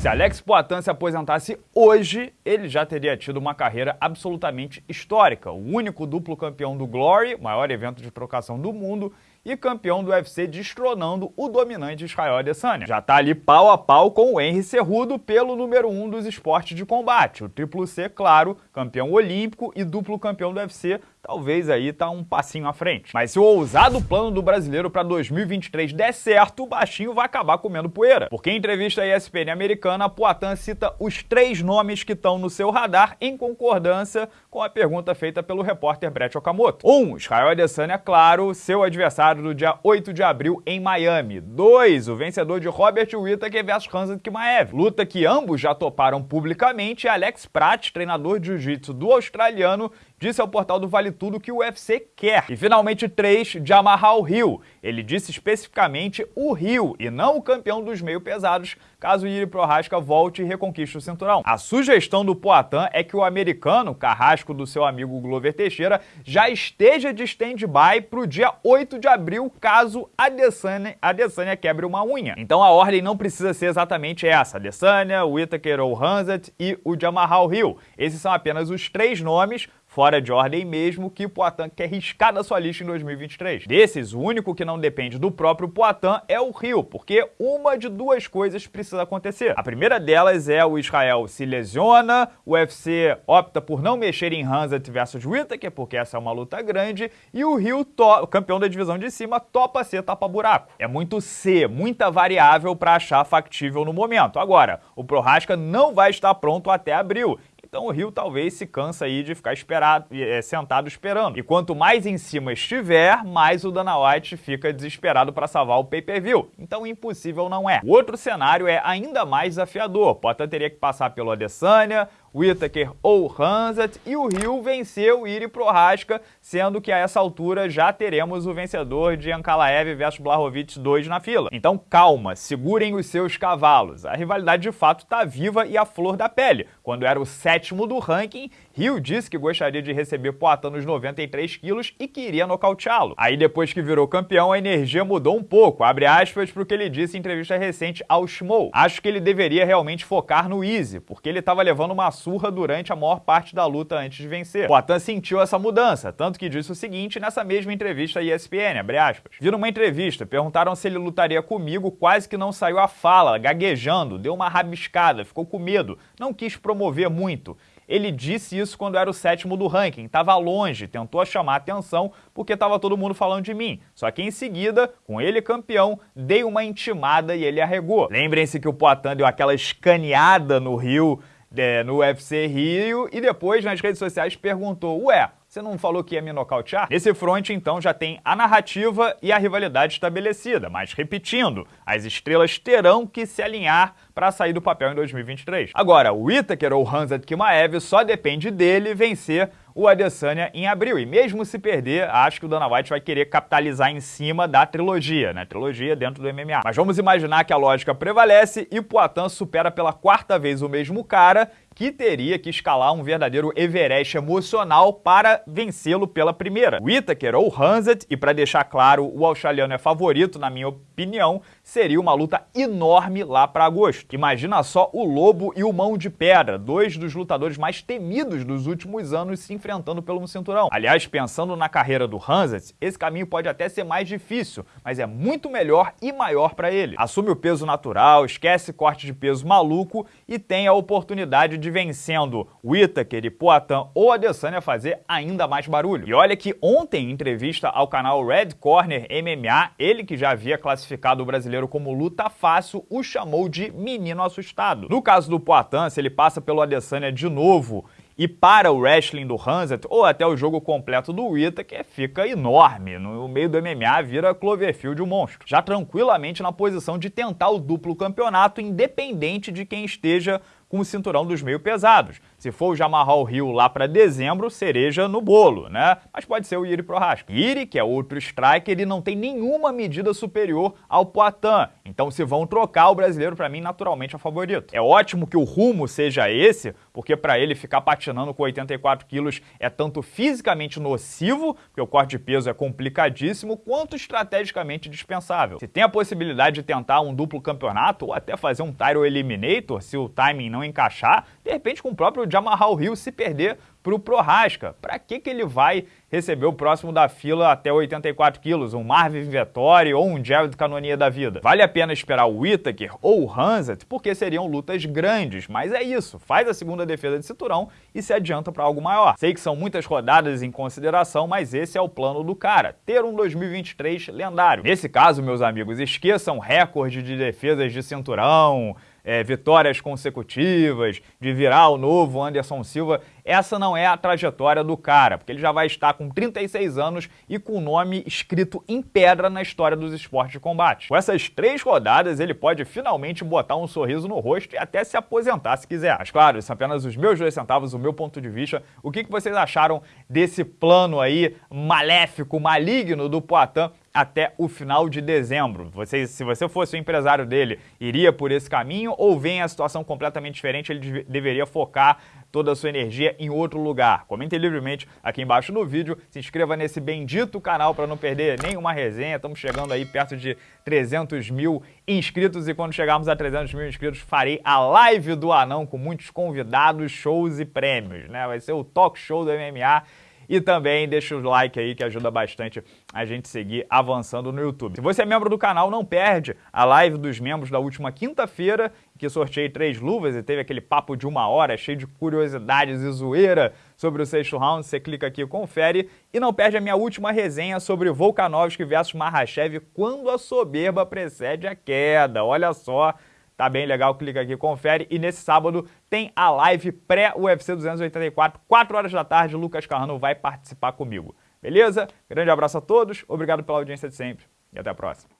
Se Alex Poitin se aposentasse hoje, ele já teria tido uma carreira absolutamente histórica. O único duplo campeão do Glory, maior evento de trocação do mundo, e campeão do UFC destronando o dominante Israel Adesanya. Já tá ali pau a pau com o Henry Cerrudo pelo número 1 um dos esportes de combate. O Triplo C, claro, campeão olímpico e duplo campeão do UFC, talvez aí tá um passinho à frente. Mas se o ousado plano do brasileiro para 2023 der certo, o baixinho vai acabar comendo poeira. Porque em entrevista à ESPN americana, Poitin cita os três nomes que estão no seu radar em concordância com a pergunta feita pelo repórter Brett Okamoto. 1. Um, Israel Adesanya, claro, seu adversário do dia 8 de abril em Miami. 2. O vencedor de Robert Whittaker vs Khamzat Chimaev. Luta que ambos já toparam publicamente e Alex Pratt, treinador de jiu-jitsu do australiano, disse ao portal do Vale Tudo que o UFC quer. E finalmente 3, Jamarral Hill. Ele disse especificamente o Hill e não o campeão dos meio pesados, caso Yuri Prohaska volte e reconquiste o cinturão. A sugestão do Poatan é que o americano, carrasco do seu amigo Glover Teixeira, já esteja de stand-by para o dia 8 de abril, caso Adesanya, Adesanya quebre uma unha. Então a ordem não precisa ser exatamente essa, Adesanya, Whittaker ou Hanzat e o Jamarral Hill. Esses são apenas os três nomes fora de ordem mesmo, que o Poitin quer riscar da sua lista em 2023. Desses, o único que não depende do próprio Poitin é o Rio, porque uma de duas coisas precisa acontecer. A primeira delas é o Israel se lesiona, o UFC opta por não mexer em Hanzat versus Whittaker, porque essa é uma luta grande, e o Rio, campeão da divisão de cima, topa ser tapa-buraco. É muito C, muita variável para achar factível no momento. Agora, o Prohaska não vai estar pronto até abril, então o Rio talvez se cansa aí de ficar esperado, é, sentado esperando. E quanto mais em cima estiver, mais o Dana White fica desesperado para salvar o pay-per-view. Então impossível não é. O outro cenário é ainda mais desafiador. Potta teria que passar pelo Adesanya, Whittaker ou Hanzat, e o Rio venceu Iri Prohaska, sendo que a essa altura já teremos o vencedor de Ankalaev versus Blachowicz 2 na fila. Então calma, segurem os seus cavalos. A rivalidade de fato está viva e à flor da pele. Quando era o sétimo do ranking, Rio disse que gostaria de receber Poatan nos 93 quilos e queria nocauteá-lo. Aí depois que virou campeão, a energia mudou um pouco, abre aspas para o que ele disse em entrevista recente ao Schmo. Acho que ele deveria realmente focar no easy, porque ele estava levando uma surra durante a maior parte da luta antes de vencer. Poatan sentiu essa mudança, tanto que disse o seguinte nessa mesma entrevista à ESPN, abre aspas. Vi numa entrevista, perguntaram se ele lutaria comigo, quase que não saiu a fala, gaguejando, deu uma rabiscada, ficou com medo, não quis promover muito. Ele disse isso quando era o sétimo do ranking, estava longe, tentou chamar atenção porque estava todo mundo falando de mim. Só que em seguida, com ele campeão, dei uma intimada e ele arregou. Lembrem-se que o Poitin deu aquela escaneada no Rio é, no UFC Rio e depois nas redes sociais perguntou: Ué, você não falou que ia me nocautear? Nesse front, então, já tem a narrativa e a rivalidade estabelecida, mas repetindo, as estrelas terão que se alinhar para sair do papel em 2023. Agora, o Whittaker ou Hanzat Kimaev só depende dele vencer o Adesanya em abril. E mesmo se perder, acho que o Dana White vai querer capitalizar em cima da trilogia, né? Trilogia dentro do MMA. Mas vamos imaginar que a lógica prevalece e Poitin supera pela quarta vez o mesmo cara que teria que escalar um verdadeiro Everest emocional para vencê-lo pela primeira. O Whittaker ou Hanzat, e para deixar claro, o australiano é favorito, na minha opinião, seria uma luta enorme lá para agosto. Imagina só o Lobo e o Mão de Pedra, dois dos lutadores mais temidos dos últimos anos se enfrentando pelo cinturão. Aliás, pensando na carreira do Hanzat, esse caminho pode até ser mais difícil, mas é muito melhor e maior para ele. Assume o peso natural, esquece corte de peso maluco e tem a oportunidade de vencendo Whittaker e Poatan ou Adesanya fazer ainda mais barulho. E olha que ontem, em entrevista ao canal Red Corner MMA, ele que já havia classificado o brasileiro como luta fácil, o chamou de menino assustado. No caso do Poatan, se ele passa pelo Adesanya de novo e para o wrestling do Hanset, ou até o jogo completo do Ita, que fica enorme. No meio do MMA vira Cloverfield o um monstro. Já tranquilamente na posição de tentar o duplo campeonato, independente de quem esteja com o cinturão dos meio pesados. Se for o Jamarral Hill lá para dezembro, cereja no bolo, né? Mas pode ser o Iri Prohaska. Iri, que é outro striker, ele não tem nenhuma medida superior ao Poitin. Então se vão trocar, o brasileiro para mim naturalmente é favorito. É ótimo que o rumo seja esse, porque para ele ficar patinando com 84 quilos é tanto fisicamente nocivo, porque o corte de peso é complicadíssimo, quanto estrategicamente dispensável. Se tem a possibilidade de tentar um duplo campeonato ou até fazer um Tyro Eliminator, se o timing não encaixar, de repente com o próprio Jamarral Hill se perder para o Prohaska. Para que, que ele vai receber o próximo da fila até 84 quilos, um Marvin Vettori ou um Jared Canonia da vida? Vale a pena esperar o Whittaker ou o Hanset, porque seriam lutas grandes, mas é isso, faz a segunda defesa de cinturão e se adianta para algo maior. Sei que são muitas rodadas em consideração, mas esse é o plano do cara, ter um 2023 lendário. Nesse caso, meus amigos, esqueçam recorde de defesas de cinturão, é, vitórias consecutivas, de virar o novo Anderson Silva, essa não é a trajetória do cara, porque ele já vai estar com 36 anos e com o nome escrito em pedra na história dos esportes de combate. Com essas três rodadas, ele pode finalmente botar um sorriso no rosto e até se aposentar se quiser. Mas claro, são apenas os meus dois centavos, o meu ponto de vista. O que, que vocês acharam desse plano aí maléfico, maligno do Poitin até o final de dezembro. Você, se você fosse o empresário dele, iria por esse caminho ou vem a situação completamente diferente, ele deveria focar toda a sua energia em outro lugar? Comente livremente aqui embaixo no vídeo, se inscreva nesse bendito canal para não perder nenhuma resenha, estamos chegando aí perto de 300 mil inscritos e quando chegarmos a 300 mil inscritos farei a live do Anão com muitos convidados, shows e prêmios, né? Vai ser o talk show do MMA e também deixa o like aí que ajuda bastante a gente seguir avançando no YouTube. Se você é membro do canal, não perde a live dos membros da última quinta-feira, que sorteei três luvas e teve aquele papo de uma hora cheio de curiosidades e zoeira sobre o sexto round. Você clica aqui e confere. E não perde a minha última resenha sobre Volkanovski versus Mahashev quando a soberba precede a queda. Olha só, Tá bem legal, clica aqui, confere. E nesse sábado tem a live pré-UFC 284, 4 horas da tarde. Lucas Carrano vai participar comigo. Beleza? Grande abraço a todos, obrigado pela audiência de sempre e até a próxima.